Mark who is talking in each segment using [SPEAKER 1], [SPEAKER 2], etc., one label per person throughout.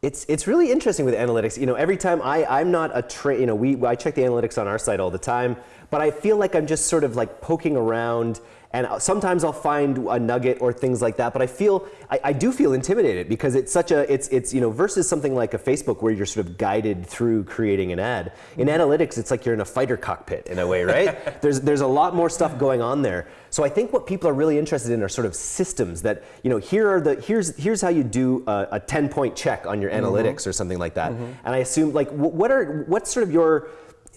[SPEAKER 1] It's it's really interesting with analytics. You know, every time I I'm not a tra- you know we I check the analytics on our site all the time, but I feel like I'm just sort of like poking around and sometimes I'll find a nugget or things like that. But I feel I, I, do feel intimidated because it's such a it's it's you know versus something like a Facebook where you're sort of guided through creating an ad. In mm-hmm. analytics, it's like you're in a fighter cockpit in a way, right? there's there's a lot more stuff going on there. So I think what people are really interested in are sort of systems that you know here are the here's here's how you do a, a 10 point check on your mm-hmm. analytics mm-hmm. or something like that. Mm-hmm. And I assume like what are what's sort of your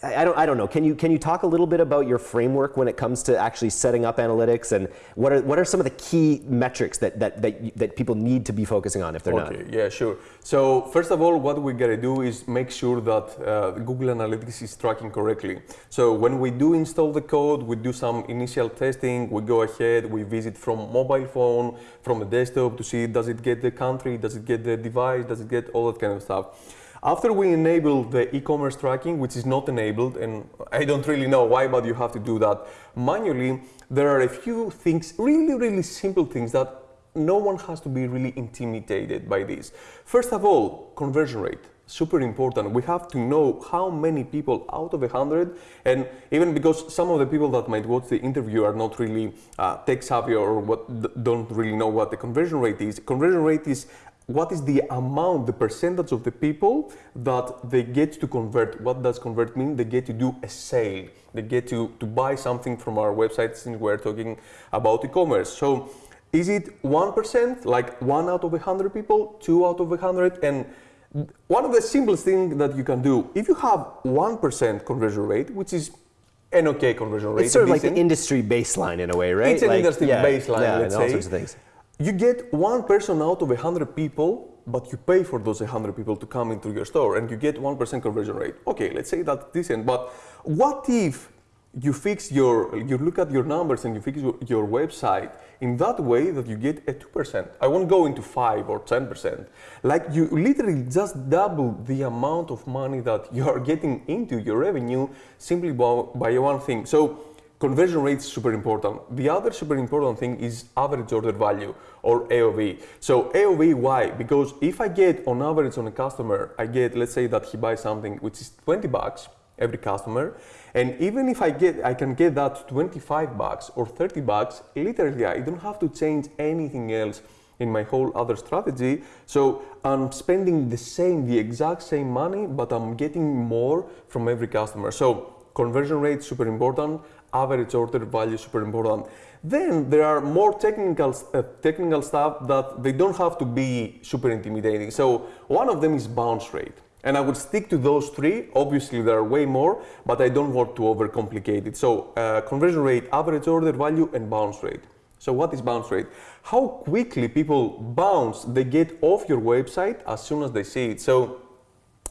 [SPEAKER 1] I don't, I don't know. Can you, can you talk a little bit about your framework when it comes to actually setting up analytics and what are, what are some of the key metrics that, that, that, that people need to be focusing on if they're
[SPEAKER 2] okay, not? Yeah, sure. So first of all, what we gotta do is make sure that uh, Google Analytics is tracking correctly. So when we do install the code, we do some initial testing, we go ahead, we visit from mobile phone, from a desktop to see does it get the country, does it get the device, does it get all that kind of stuff. After we enable the e-commerce tracking, which is not enabled, and I don't really know why, but you have to do that manually, there are a few things, really, really simple things that no one has to be really intimidated by this. First of all, conversion rate super important. We have to know how many people out of a hundred, and even because some of the people that might watch the interview are not really uh, tech savvy or what don't really know what the conversion rate is. Conversion rate is what is the amount, the percentage of the people that they get to convert. What does convert mean? They get to do a sale. They get to, to buy something from our website since we're talking about e-commerce. So is it 1%, like one out of a 100 people, two out of a 100? And one of the simplest things that you can do, if you have 1% conversion rate, which is an okay conversion rate.
[SPEAKER 1] It's sort of like the industry baseline in a way, right?
[SPEAKER 2] It's an
[SPEAKER 1] like,
[SPEAKER 2] industry yeah, baseline,
[SPEAKER 1] yeah,
[SPEAKER 2] let's
[SPEAKER 1] say.
[SPEAKER 2] All
[SPEAKER 1] sorts of things
[SPEAKER 2] you get one person out of 100 people, but you pay for those 100 people to come into your store and you get 1% conversion rate. Okay, let's say that's decent, but what if you fix your, you look at your numbers and you fix your, your website in that way that you get a 2%. I won't go into 5 or 10%. Like you literally just double the amount of money that you are getting into your revenue simply by, by one thing. So conversion rate is super important. The other super important thing is average order value or AOV. So AOV, why? Because if I get on average on a customer, I get, let's say that he buys something which is 20 bucks every customer. And even if I get, I can get that 25 bucks or 30 bucks, literally I don't have to change anything else in my whole other strategy. So I'm spending the same, the exact same money, but I'm getting more from every customer. So conversion rate is super important average order value super important. Then there are more technical, uh, technical stuff that they don't have to be super intimidating. So one of them is bounce rate. And I would stick to those three. Obviously, there are way more, but I don't want to overcomplicate it. So uh, conversion rate, average order value, and bounce rate. So what is bounce rate? How quickly people bounce, they get off your website as soon as they see it. So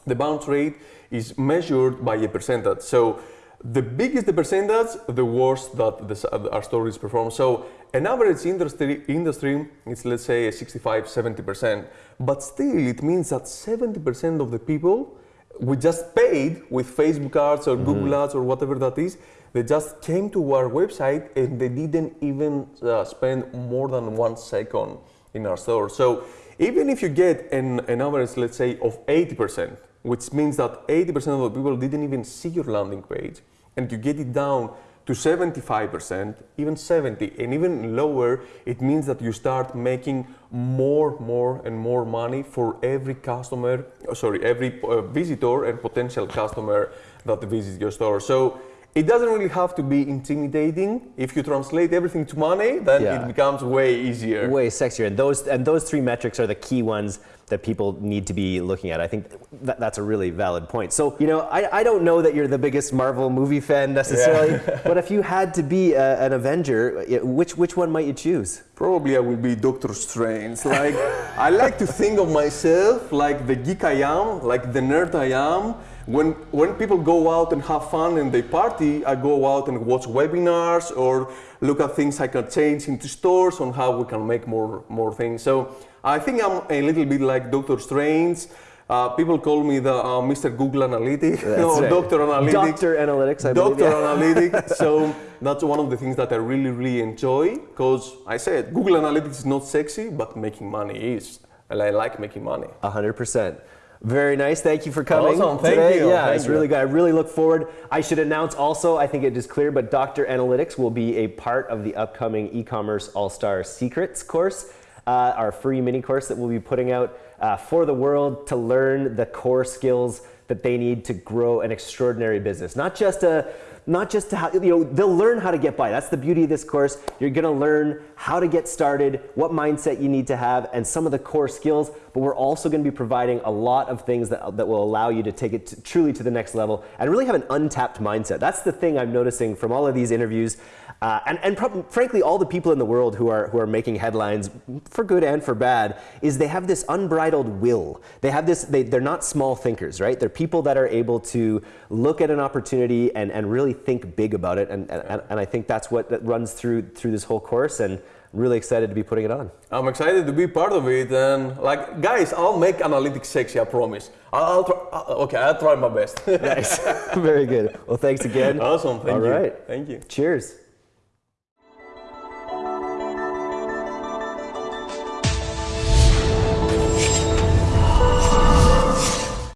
[SPEAKER 2] the bounce rate is measured by a percentage. So the bigger the percentage, the worse that the, our stories perform. So an average industry, industry is let's say 65, 70%, but still it means that 70% of the people we just paid with Facebook ads or mm -hmm. Google ads or whatever that is, they just came to our website and they didn't even uh, spend more than one second in our store. So even if you get an, an average, let's say, of 80%, which means that 80% of the people didn't even see your landing page, and you get it down to 75%, even 70, and even lower, it means that you start making more, more, and more money for every customer, sorry, every uh, visitor and potential customer that visits your store. So it doesn't really have to be intimidating. If you translate everything to money, then yeah. it becomes way easier.
[SPEAKER 1] Way sexier. And those and those three metrics are the key ones that people need to be looking at. I think that, that's a really valid point. So, you know, I, I don't know that you're the biggest Marvel movie fan necessarily, yeah. but if you had to be a, an Avenger, which which one might you choose?
[SPEAKER 2] Probably I will be Doctor Strange. Like I like to think of myself like the geek I am, like the nerd I am when, when people go out and have fun and they party, I go out and watch webinars or look at things I can change into stores on how we can make more, more things. So I think I'm a little bit like Doctor Strange. Uh, people call me the uh, Mr. Google Analytics or right. Doctor Analytics.
[SPEAKER 1] Doctor Analytics, I
[SPEAKER 2] Doctor
[SPEAKER 1] yeah.
[SPEAKER 2] Analytics. so that's one of the things that I really, really enjoy because I said Google Analytics is not sexy, but making money is. and I like making money.
[SPEAKER 1] hundred percent. Very nice. Thank you for coming
[SPEAKER 2] Awesome. Thank
[SPEAKER 1] today.
[SPEAKER 2] you.
[SPEAKER 1] Yeah,
[SPEAKER 2] Thank
[SPEAKER 1] it's
[SPEAKER 2] you.
[SPEAKER 1] really good. I really look forward. I should announce also. I think it is clear, but Dr. Analytics will be a part of the upcoming e-commerce all-star secrets course, uh, our free mini course that we'll be putting out uh, for the world to learn the core skills that they need to grow an extraordinary business. Not just a not just to how, you know, they'll learn how to get by. That's the beauty of this course. You're going to learn how to get started, what mindset you need to have, and some of the core skills. But we're also going to be providing a lot of things that, that will allow you to take it to, truly to the next level and really have an untapped mindset. That's the thing I'm noticing from all of these interviews. Uh, and and frankly, all the people in the world who are who are making headlines for good and for bad is they have this unbridled will. They have this. They, they're not small thinkers, right? They're people that are able to look at an opportunity and, and really think big about it. And, and, and I think that's what that runs through through this whole course. And I'm really excited to be putting it on.
[SPEAKER 2] I'm excited to be part of it, and like, guys, I'll make analytics sexy. I promise. I'll, I'll try. Okay, I'll try my best.
[SPEAKER 1] Nice. Very good. Well, thanks again.
[SPEAKER 2] awesome. Thank
[SPEAKER 1] All
[SPEAKER 2] you.
[SPEAKER 1] right.
[SPEAKER 2] Thank you.
[SPEAKER 1] Cheers.